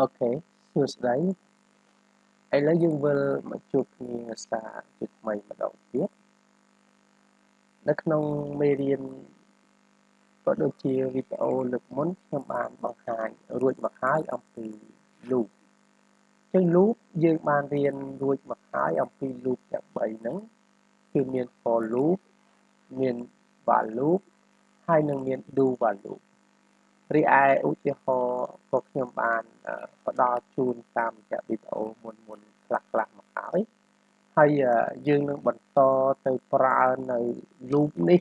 អូខេសួស្តីឥឡូវយើងវិលមកជួបគ្នាសារជាថ្មីម្ដងទៀតនៅក្នុងមេរៀនក៏ដូចជាវីដេអូលើកមុនខ្ញុំបានបង្ហាញរួចមកហើយអំពី loop ចឹង loop យើងបានរៀនរួចមកហើយអំពី loop ទាំង3ហ្នឹងគឺមាន for loop មាន while loop ហើយនឹងមាន do while loop រីឯឧទាហរណ៍ ក៏ខ្ញុំបានផ្ដល់ជូនតាមរយៈវីដេអូមុនមុនខ្លះខ្លះមកហើយហើយយើងនឹងបន្តទៅប្រើនៅ loop នេះ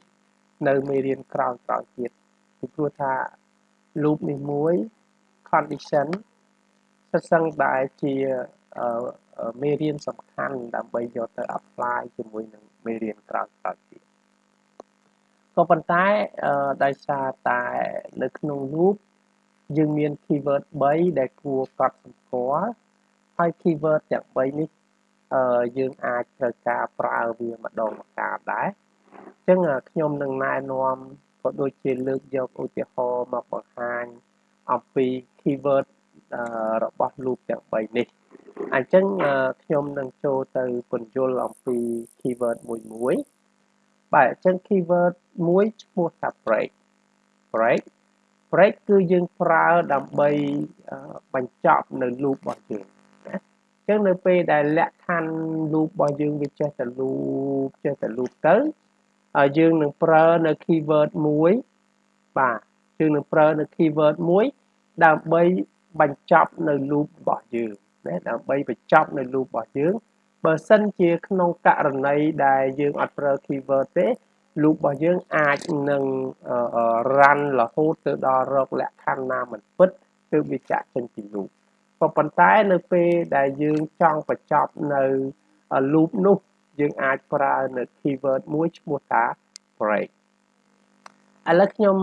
នៅមេរៀនក្រោយក្រោយទៀតពីព្រោះថា loop នេះមួយ condition សិតសឹងតែជាមេរៀនសំខាន់ដើម្បីយកទៅ apply ជាមួយនឹងមេរៀនក្រោយក្រោយទៀតក៏ប៉ុន្តែដោយសារតែនៅក្នុង loop យើងមាន keyword 3ដែលគួរកត់សម្គាល់ហើយ keyword ទាំង3នេះអឺយើងអាចត្រូវការប្រើវាម្ដងម្កាលដែរអញ្ចឹងខ្ញុំនឹងណែនាំក៏ដូចជាលើកយកឧទាហរណ៍មកបង្ហាញអំពី keyword របស់ loop ទាំង3នេះអញ្ចឹងខ្ញុំនឹងចូលទៅពន្យល់អំពី keyword មួយមួយបាទអញ្ចឹង keyword មួយឈ្មោះថា break break break គឺយើងប្រើដើម្បីបញ្ចប់នៅ loop របស់យើងណាអញ្ចឹងនៅពេលដែលលក្ខខណ្ឌ loop របស់យើងវាចេះតែ loop ចេះតែ loop ទៅយើងនឹងប្រើនៅ keyword មួយបាទយើងនឹងប្រើនៅ keyword មួយដើម្បីបញ្ចប់នៅ loop របស់យើងណាដើម្បីបញ្ចប់នៅ loop របស់យើងបើសិនជាក្នុងករណីដែលយើងអត់ប្រើ keyword ទេ loop របស់យើងអាចនឹង run រហូតទៅដល់រកលក្ខខណ្ឌណាមិនពិតគឺវាចាក់ចេញពី loop ក៏ប៉ុន្តែនៅពេលដែលយើងចង់បញ្ចប់នៅ loop នោះយើងអាចប្រើនៅ keyword មួយឈ្មោះថា break ឥឡូវខ្ញុំ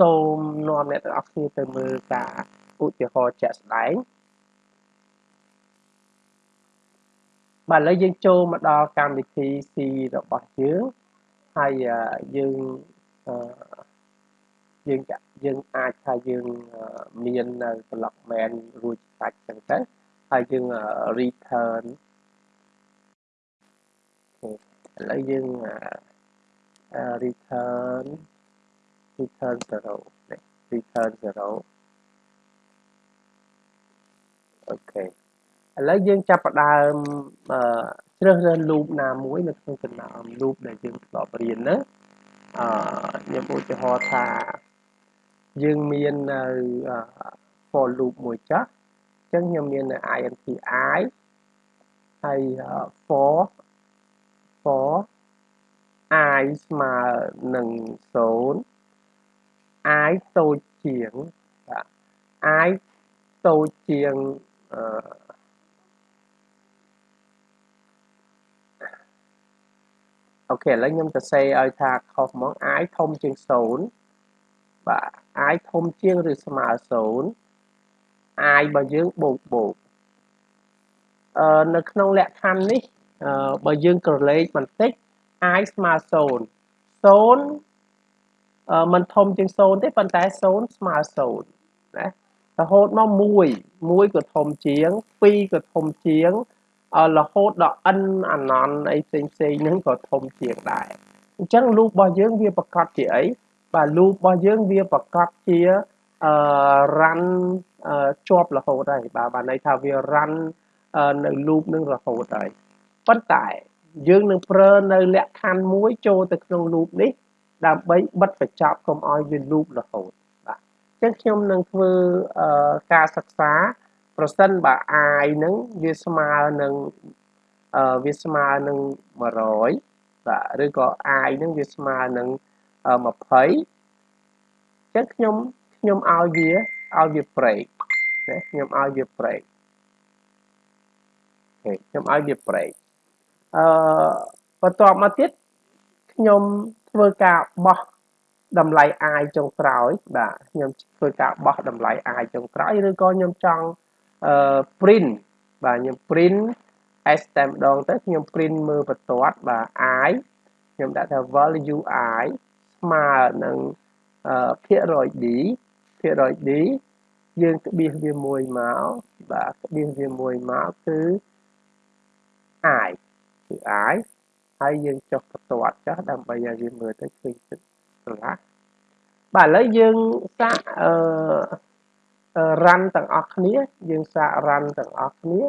សូមនាំអ្នកទាំងអស់គ្នាទៅមើលការឧទាហរណ៍ជាក់ស្ដែង បាទឥឡូវយើងចូលមកដល់កម្មវិធី C របស់យើងហើយយើងយើងយើងអាចថាយើងមាននៅ blockman រួចសាច់ចឹងទៅហើយយើង return ឥឡូវយើង return return 0 return 0អូខេ ឥឡូវយើងចាប់ផ្ដើមជ្រើសរើស loop ណាមួយនៅក្នុងចំណោម loop ដែលយើងធ្លាប់រៀនហ្នឹងអឺខ្ញុំឧទាហរណ៍ថាយើងមាននៅ for loop មួយចាស់អញ្ចឹងខ្ញុំមាននៅ int i ហើយ for for i ស្មើនឹង0 i តូចជាងបាទ i តូចជាងអឺ អូខេឥឡូវខ្ញុំសរសេរឲ្យថាខុសហ្មង i ធំជាង0បាទ i ធំជាងឬស្មើ0 i របស់យើងបូកបូកអឺនៅក្នុងលក្ខខណ្ឌនេះអឺបើយើងក្រឡេកបន្តិច i ស្មើ0 0អឺมันធំជាង0ទេប៉ុន្តែ0ស្មើ0ណារហូតមក1 1ក៏ធំជាង2ក៏ធំជាង រហូតដល់ n អាណន់អីផ្សេងផ្សេងហ្នឹងក៏ធំជាងដែរអញ្ចឹង loop របស់យើងវាប្រកាសជាអីបាទ loop របស់យើងវាប្រកាសជាអឺ run ជាប់រហូតហើយបាទបានន័យថាវា run នៅ loop នឹងរហូតហើយប៉ុន្តែយើងនឹងប្រើនៅលក្ខខណ្ឌមួយចូលទៅក្នុង loop នេះដើម្បីបិទបញ្ចប់កុំឲ្យវា loop រហូតបាទអញ្ចឹងខ្ញុំនឹងធ្វើការសិក្សា ប្រសិនបើ i ហ្នឹងវាស្មើនឹងអឺវាស្មើនឹង100បាទឬក៏ i ហ្នឹងវាស្មើនឹង20អញ្ចឹងខ្ញុំខ្ញុំឲ្យវាឲ្យវា break ណាខ្ញុំឲ្យវា break អូខេខ្ញុំឲ្យវា break អឺបន្ទាប់មកទៀតខ្ញុំធ្វើការបោះតម្លៃ i ចុងក្រោយបាទខ្ញុំធ្វើការបោះតម្លៃ i ចុងក្រោយឬក៏ខ្ញុំចង់ អឺ print បាទខ្ញុំ print s តែម្ដងទៅខ្ញុំ print មើលបន្ទាត់បាទ i ខ្ញុំដាក់ថា value i ស្មើនឹងភាគរយ d ភាគរយ d យើងក្បៀសវាមួយមកបាទក្បៀសវាមួយមកគឺ i គឺ i ហើយយើងចុះបន្ទាត់ចុះដើម្បីឲ្យវាមើលទៅឃើញទឹកស្រឡះបាទឥឡូវយើងសាកអឺ រ៉ាន់ទាំងអស់គ្នា យើងសាករ៉ាន់ទាំងអស់គ្នា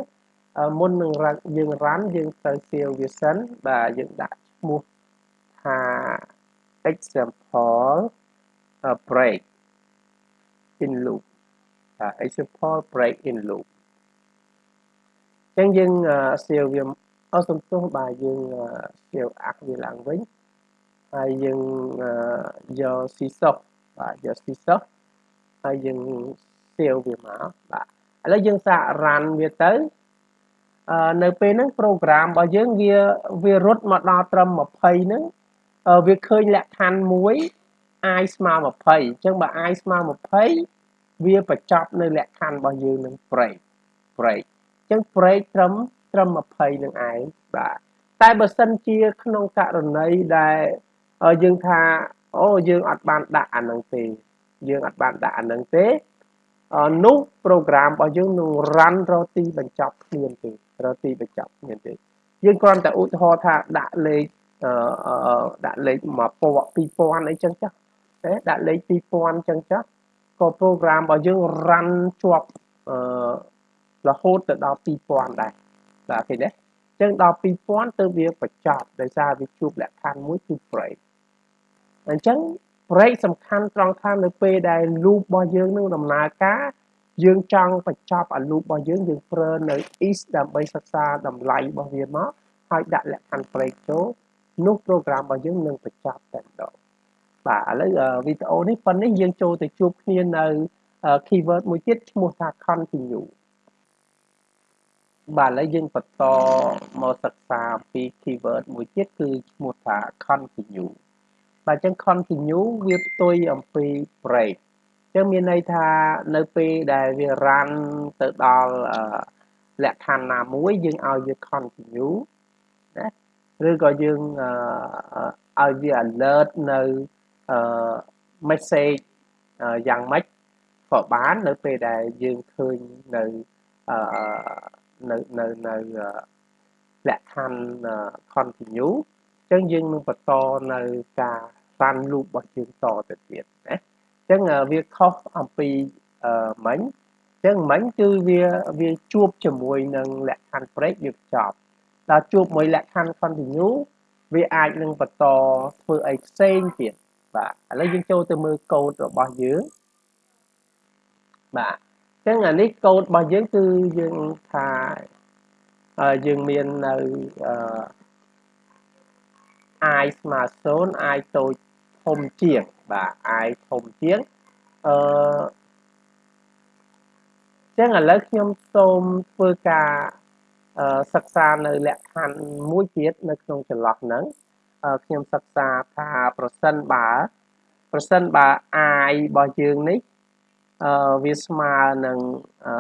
មុននឹងយើងរ៉ាន់យើងទៅសៀវវាសិនបាទយើងដាក់ឈ្មោះថា example break in loop example break in loop អញ្ចឹងយើងសៀវវាអត់សំទោសបាទយើងសៀវអាក់វាឡើងវិញហើយយើងយកស៊ីសុកបាទយកស៊ីសុកហើយយើង សៀវវាមកបាទឥឡូវយើងសាក run វាទៅនៅពេលហ្នឹង program របស់យើងវាវារត់មកដល់ត្រឹម20ហ្នឹងវាឃើញលក្ខខណ្ឌមួយ i ស្មើ20អញ្ចឹងបើ i ស្មើ20វាបញ្ចប់នៅលក្ខខណ្ឌរបស់យើងនឹង break break អញ្ចឹង break ត្រឹមត្រឹម20នឹងឯងបាទតែបើសិនជាក្នុងករណីដែលយើងថាអូយើងអត់បានដាក់អានឹងទេយើងអត់បានដាក់អានឹងទេ នោះ program របស់យើងនឹង run រកទីបញ្ចប់គ្មានទេរកទីបញ្ចប់គ្មានទេយើងគ្រាន់តែឧទាហរណ៍ថាដាក់លេខដាក់លេខ1000 2000អីចឹងចាស់ទេដាក់លេខ2000ចឹងចាស់ក៏ program របស់យើង run ជាប់អឺរហូតទៅដល់2000ដែរបាទឃើញទេអញ្ចឹងដល់2000ទៅវាបញ្ចប់ដោយសារវាជួបលក្ខខណ្ឌមួយគឺ break អញ្ចឹង break សំខាន់ត្រង់ថានៅពេលដែល loop របស់យើងនឹងដំណើរការយើងចង់បញ្ចប់អា loop របស់យើងយើងប្រើនៅ is ដើម្បីសិក្សាតម្លៃរបស់វាមកហើយដាក់លក្ខខណ្ឌ break ចូលនោះ program របស់យើងនឹងបញ្ចប់តែម្ដងបាទឥឡូវវីដេអូនេះប៉ុណ្នេះយើងចូលទៅជួបគ្នានៅ keyword មួយទៀតឈ្មោះថា continue បាទឥឡូវយើងបន្តមកសិក្សាអំពី keyword មួយទៀតគឺឈ្មោះថា continue បាទអញ្ចឹង continue វាផ្ទុយអំពី break អញ្ចឹងមានន័យថានៅពេលដែលវា run ទៅដល់លក្ខខណ្ឌណាមួយយើងឲ្យវា continue ណាឬក៏យើងឲ្យវា alert នៅអឺ message យ៉ាងម៉េចក៏បាននៅពេលដែលយើងឃើញនៅអឺនៅនៅនៅលក្ខខណ្ឌ continue អញ្ចឹងយើងនឹងបន្តនៅការ run loop របស់យើងតទៅទៀតណាអញ្ចឹងវាខុសអំពីមិញអញ្ចឹងមិញគឺវាវាជួបជាមួយនឹងលក្ខខណ្ឌ break វាចប់ដល់ជួបមួយលក្ខខណ្ឌ continue វាអាចនឹងបន្តធ្វើអីផ្សេងទៀតបាទឥឡូវយើងចូលទៅមើលកូដរបស់យើងបាទអញ្ចឹងអានេះកូដរបស់យើងគឺយើងថាយើងមាននៅអឺ i ស្មើ0 i តូច ធំជាងបាទ i ធំជាងអឺចឹងឥឡូវខ្ញុំសូមធ្វើការសិក្សានៅលក្ខខណ្ឌមួយទៀតនៅក្នុងចន្លោះហ្នឹងខ្ញុំសិក្សាថាប្រសិនបើប្រសិនបើ i របស់យើងនេះអឺវាស្មើនឹង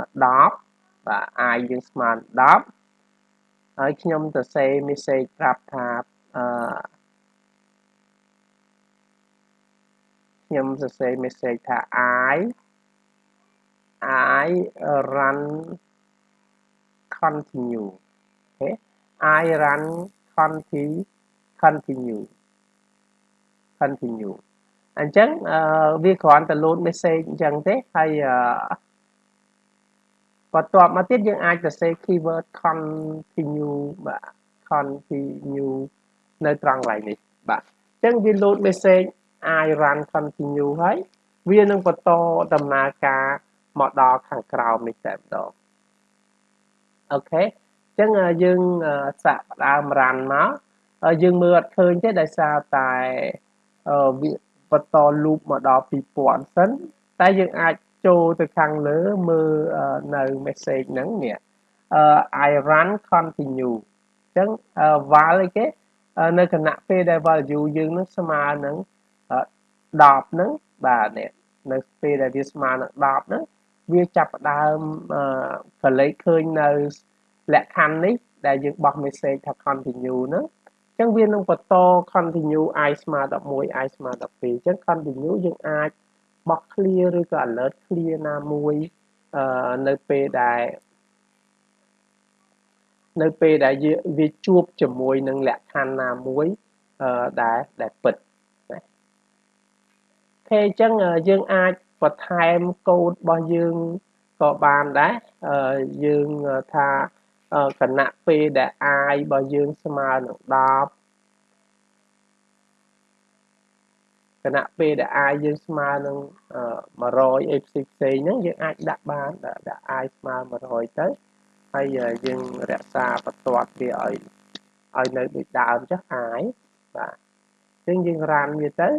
10បាទ i យើងស្មើ10ហើយខ្ញុំទៅសេ message ប្រាប់ថាអឺ ខ្ញុំសរសេរ message ថា i i run continue អូខេ i run continue continue continue អញ្ចឹងវាគ្រាន់តែ load message អញ្ចឹងទេហើយបន្ទាប់មកទៀតយើងអាចសរសេរ keyword continue បាទ continue នៅត្រង់កន្លែងនេះបាទអញ្ចឹងវា load message i run continue ហើយវានឹងបន្តដំណើរការមកដល់ខាងក្រោមនេះតែម្ដងអូខេអញ្ចឹងយើងសាកផ្ដើម run មកយើងមើលអត់ឃើញទេដោយសារតែវាបន្ត loop មកដល់2000សិនតែយើងអាចចូលទៅខាងលើមើលនៅ message ហ្នឹងនេះ I run continue អញ្ចឹង val អីគេនៅគណៈពេលដែល value យើងនឹងស្មើនឹង 10ហ្នឹងបាទនេះនៅពេលដែលវាស្មើនឹង10ហ្នឹងវាចាប់ផ្ដើមកលេចឃើញនៅលក្ខខណ្ឌនេះដែលយើងបោះ message ថា continue ហ្នឹងអញ្ចឹងវានឹងបន្ត continue i ស្មើ11 i ស្មើ12អញ្ចឹង continue យើងអាចបោះ clear ឬក៏ alert clear ណាមួយអឺនៅពេលដែលនៅពេលដែលវាជួបជាមួយនឹងលក្ខខណ្ឌណាមួយអឺដែលដែលពិតណា អូខេអញ្ចឹងយើងអាចបន្ថែមកូដរបស់យើងក៏បានដែរអឺយើងថាគណៈពេលដែល i របស់យើងស្មើនឹង10គណៈពេលដែល i យើងស្មើនឹង100អីផ្សេងផ្សេងហ្នឹងយើងអាចដាក់បានដាក់ i ស្មើ100ទៅហើយយើងរក្សាបន្ទាត់វាឲ្យឲ្យនៅដូចដើមចុះ i បាទអញ្ចឹងយើងរានវាទៅ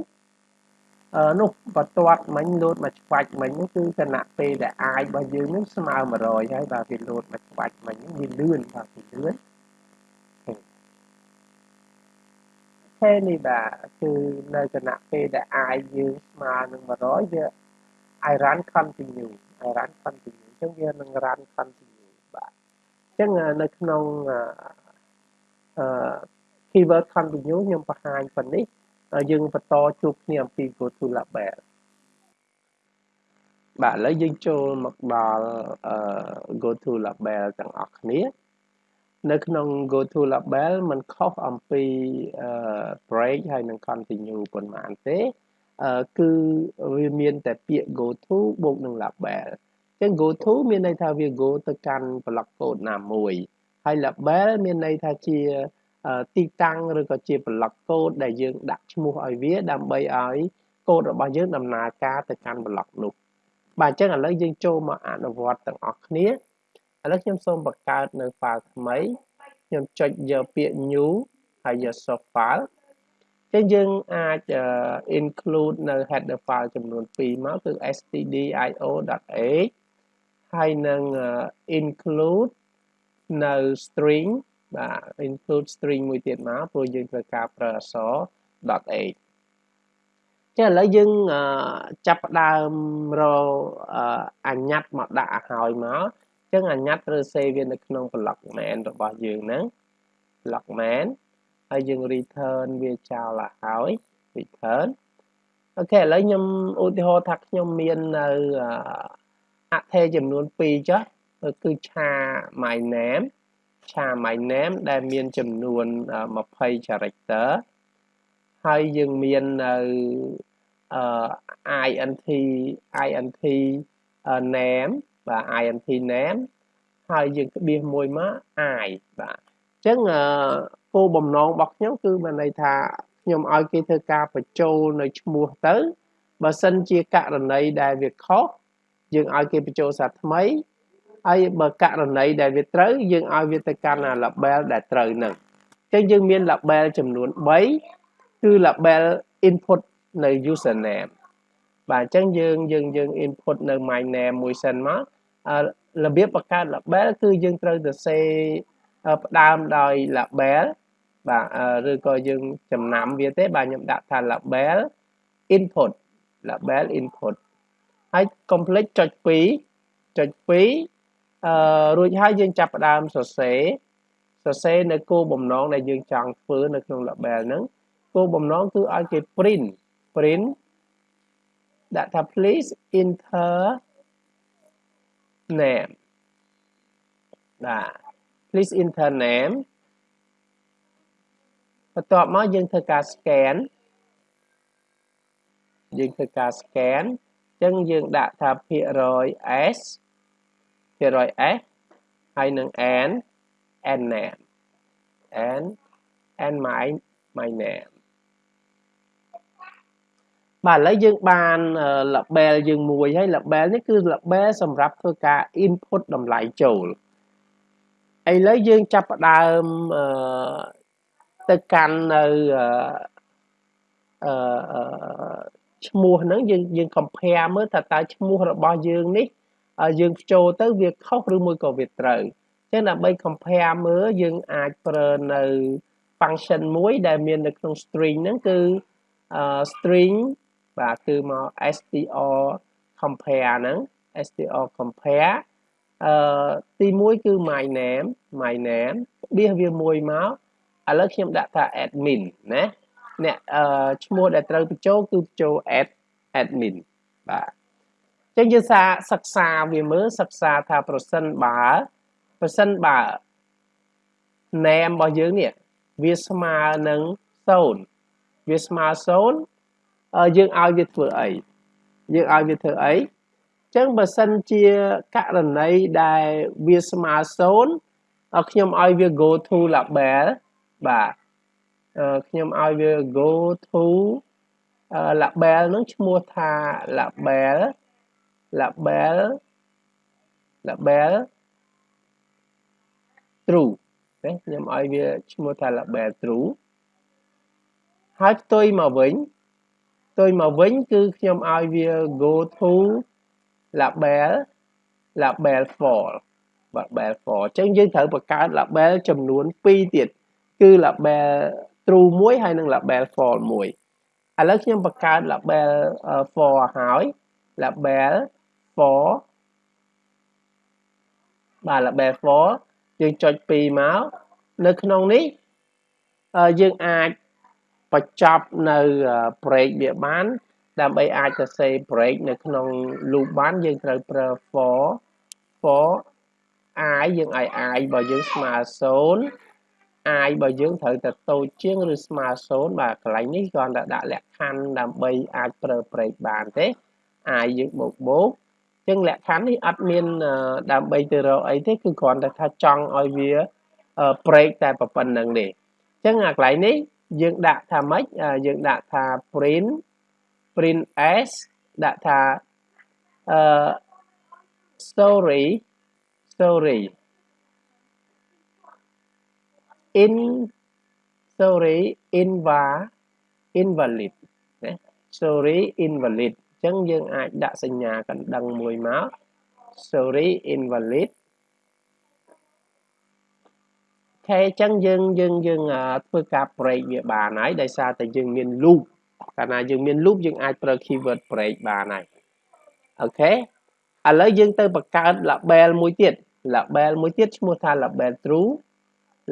នោះបន្ទាត់មិញលោតមកច្បាច់មិញហ្នឹងគឺគណៈពេលដែលអាយរបស់យើងនឹងស្មើ100ហើយបាទវាលោតមកច្បាច់មិញហ្នឹងវាលឿនបាទវាលឿនហេនេះបាទគឺនៅគណៈពេលដែលអាយយើងស្មើនឹង100វា I run continue I run continue អញ្ចឹងវានឹង run continue បាទអញ្ចឹងនៅក្នុងអឺ keyword continue ខ្ញុំបង្ហាញប៉ុណ្នេះ យើងបន្តជួបគ្នាអំពី go to label បាទឥឡូវយើងចូលមកដល់ go to label ទាំងអស់គ្នានៅក្នុង go to label มันខុសអំពី break ហើយនឹង continue ប៉ុន្មានទេគឺវាមានតែពាក្យ go to បូកនឹង label អញ្ចឹង go to មានន័យថាវា go ទៅកាន់ block code ណាមួយហើយ label មានន័យថាជា ទីតាំងឬក៏ជា block code ដែលយើងដាក់ឈ្មោះឲ្យវាដើម្បីឲ្យកូដរបស់យើងដំណើរការទៅកាន់ block នោះបាទអញ្ចឹងឥឡូវយើងចូលមកអនុវត្តទាំងអស់គ្នាឥឡូវខ្ញុំសូមបង្កើតនៅ file ថ្មីខ្ញុំចុចយកពាក្យ new ហើយយក source file ចឹងយើងអាច include នៅ header file ចំនួន2មកគឺ stdio.h ហើយនឹង include នៅ string បាទ include string មួយទៀតមកព្រោះយើងត្រូវការប្រើអក្សរ .h ចឹងឥឡូវយើងចាប់ផ្ដើមរអញ្ញត្តិមកដាក់ឲ្យហើយមកចឹងអញ្ញត្តិឬ save វានៅក្នុង block main របស់យើងហ្នឹង block main ហើយយើង return វាចោលឲ្យហើយ return អូខេឥឡូវខ្ញុំឧទាហរណ៍ថាខ្ញុំមាននៅអថេចំនួន2ចុះគឺឆា my name ឆា my name ដែលមានចំនួន20 character ហើយយើងមាននៅអឺ int int name បាទ int name ហើយយើងក្បៀសមួយមក i បាទអញ្ចឹងគោលបំណងរបស់ខ្ញុំគឺមានន័យថាខ្ញុំឲ្យគេធ្វើការបញ្ចូលនៅឈ្មោះទៅបើសិនជាករណីដែលវាខុសយើងឲ្យគេបញ្ចូលសារថ្មី ហើយបើករណីដែលវាត្រូវយើងឲ្យវាទៅកាន់ label ដែលត្រូវនឹងអញ្ចឹងយើងមាន label ចំនួន3គឺ label input នៅ username បាទអញ្ចឹងយើងយើងយើង input នៅ my name មួយសិនមករបៀបបង្កើត label គឺយើងត្រូវទៅសេផ្ដើមដោយ label បាទឬក៏យើងចំណាំវាទេបាទខ្ញុំដាក់ថា label input label input ហើយកុំភ្លេចចុច2ចុច2 អឺរួចហើយយើងចាប់ផ្ដើមសរសេរសរសេរនៅគោលបំណងដែលយើងចង់ធ្វើនៅក្នុង label ហ្នឹងគោលបំណងគឺឲ្យគេ print print ដាក់ថា please enter name បាទ please enter name បន្ទាប់មកយើងធ្វើការ scan យើងធ្វើការ scan អញ្ចឹងយើងដាក់ថាភាគរយ s ភាគរយ s ហើយនឹង n n name n n my my name បាទឥឡូវយើងបាន label យើងមួយហើយ label នេះគឺ label សម្រាប់ធ្វើការ input តម្លៃចូលឥឡូវយើងចាប់ផ្ដើមអឺទៅកាន់នៅអឺឈ្មោះហ្នឹងយើងយើង compare មើលថាតើឈ្មោះរបស់យើងនេះ យើងចូលទៅវាខុសឬមួយក៏វាត្រូវអញ្ចឹងដើម្បី compare មើលយើងអាចប្រើនៅ function មួយដែលមាននៅក្នុង string ហ្នឹងគឺ string បាទគឺមក str compare ហ្នឹង str compare អឺទី1គឺ my name my name បៀសវាមួយមកឥឡូវខ្ញុំដាក់ថា admin ណាអ្នកអឺឈ្មោះដែលត្រូវបញ្ចូលគឺបញ្ចូល add admin បាទអញ្ចឹងយើងសាសិក្សាវាមើលសិក្សាថាប្រសិនបើប្រសិនបើ name របស់យើងនេះវាស្មើនឹង0វាស្មើ0យើងឲ្យវាធ្វើអីយើងឲ្យវាធ្វើអីចឹងបើសិនជាករណីដែលវាស្មើ0ខ្ញុំឲ្យវា go to label បាទខ្ញុំឲ្យវា go to label នឹងឈ្មោះថា label label label true ណាខ្ញុំឲ្យវាឈ្មោះថា label true ហើយផ្ទុយមកវិញផ្ទុយមកវិញគឺខ្ញុំឲ្យវា go to label label for label for អញ្ចឹងយើងត្រូវបង្កើត label ចំនួន2ទៀតគឺ label true មួយហើយនិង label false មួយឥឡូវខ្ញុំបង្កើត label for ហើយ label for បាទ label for យើងចុច2មកនៅក្នុងនេះយើងអាចបញ្ចប់នៅ break វាបាន ដើម្បីអាចសរសេរ break នៅក្នុង loop បានយើងត្រូវប្រើ for for i យើងឲ្យ i របស់យើងស្មើ0 i របស់យើងត្រូវតែតូចជាងឬស្មើ0បាទកន្លែងនេះគ្រាន់តែដាក់លក្ខខណ្ឌដើម្បីអាចប្រើ break បានទេ i យើងបូកបូក ចឹងលក្ខខណ្ឌនេះអត់មានដើម្បីទៅរកអីទេគឺគ្រាន់តែថាចង់ឲ្យវា break តែប៉ុណ្្នឹងទេចឹងអាកន្លែងនេះយើងដាក់ថាម៉េចយើងដាក់ថា print print s ដាក់ថាអឺ story story in story inva invalid ណា story invalid អញ្ចឹងយើងអាចដាក់សញ្ញាកណ្ដឹងមួយមក story invalid ខេអញ្ចឹងយើងយើងយើងធ្វើការ break វាបានហើយដោយសារតែយើងមាន loop កាលណាយើងមាន loop យើងអាចប្រើ keyword break បានហើយអូខេឥឡូវយើងទៅបង្កើត label មួយទៀត label មួយទៀតឈ្មោះថា label true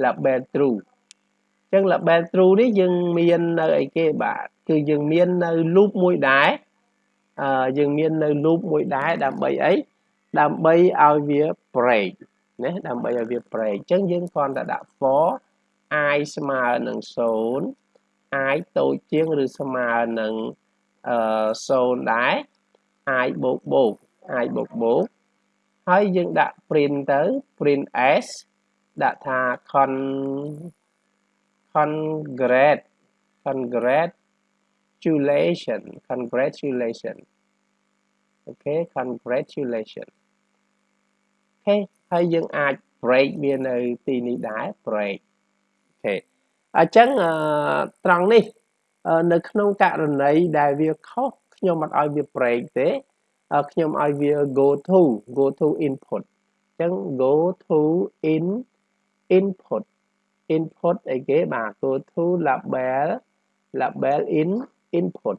label true អញ្ចឹង label true នេះយើងមាននៅអីគេបាទគឺយើងមាននៅ loop មួយដែរអឺ យើងមាននៅ loop មួយដែរដើម្បីអីដើម្បីឲ្យវា break ណាដើម្បីឲ្យវា break អញ្ចឹងយើងគ្រាន់តែដាក់ for i ស្មើនឹង0 i តូចជាងឬស្មើនឹងអឺ0ដែរ i បូកបូក i បូកបូកហើយយើងដាក់ print ទៅ print s ដាក់ថា con congrat congratulation congratulation អូខេ congratulation អូខេហើយយើងអាច break វានៅទីនេះដែរ break អូខេអញ្ចឹងត្រង់នេះនៅក្នុងករណីដែលវាខុសខ្ញុំអត់ឲ្យវា break ទេខ្ញុំឲ្យវា go to go to input អញ្ចឹង go to in input input អីគេបាទ go to label label in input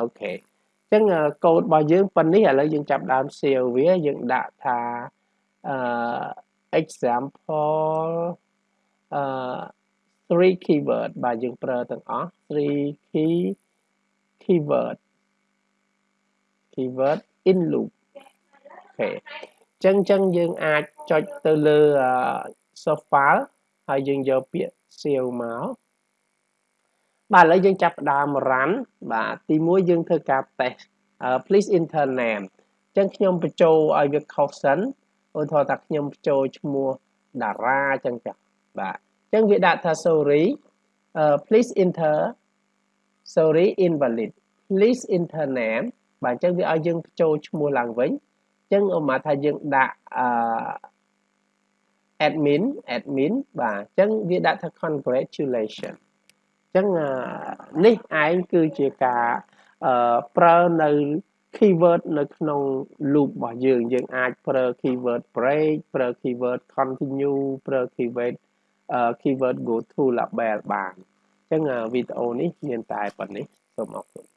អូខេអញ្ចឹងកូដរបស់យើងប៉ុណ្នេះឥឡូវយើងចាប់ដើម save វាយើងដាក់ថាអឺ example អឺ3 keyword បាទយើងប្រើទាំងអស់3 key keyword keyword in loop អូខេចឹងចឹងយើងអាចចុចទៅលើ source file ហើយយើងយកពាក្យ save មក បាទឥឡូវយើងចាប់ផ្ដើម run បាទទី1យើងធ្វើការ test please enter name ចឹងខ្ញុំបញ្ចូលឲ្យវាខុសសិនឧទាហរណ៍ថាខ្ញុំបញ្ចូលឈ្មោះតារាចឹងចាស់បាទចឹងវាដាក់ថា sorry uh, please enter sorry invalid please enter name បាទអញ្ចឹងវាឲ្យយើងបញ្ចូលឈ្មោះឡើងវិញអញ្ចឹងឧមាថាយើងដាក់អឺ admin admin បាទអញ្ចឹងវាដាក់ថា congratulation អញ្ចឹងនេះឯងគឺជាការប្រើនៅ keyword នៅក្នុង loop របស់យើងយើងអាចប្រើ keyword break ប្រើ keyword continue ប្រើ keyword keyword go to label បានអញ្ចឹងវីដេអូនេះមានតែប៉ុណ្ណេះសូមអរគុណ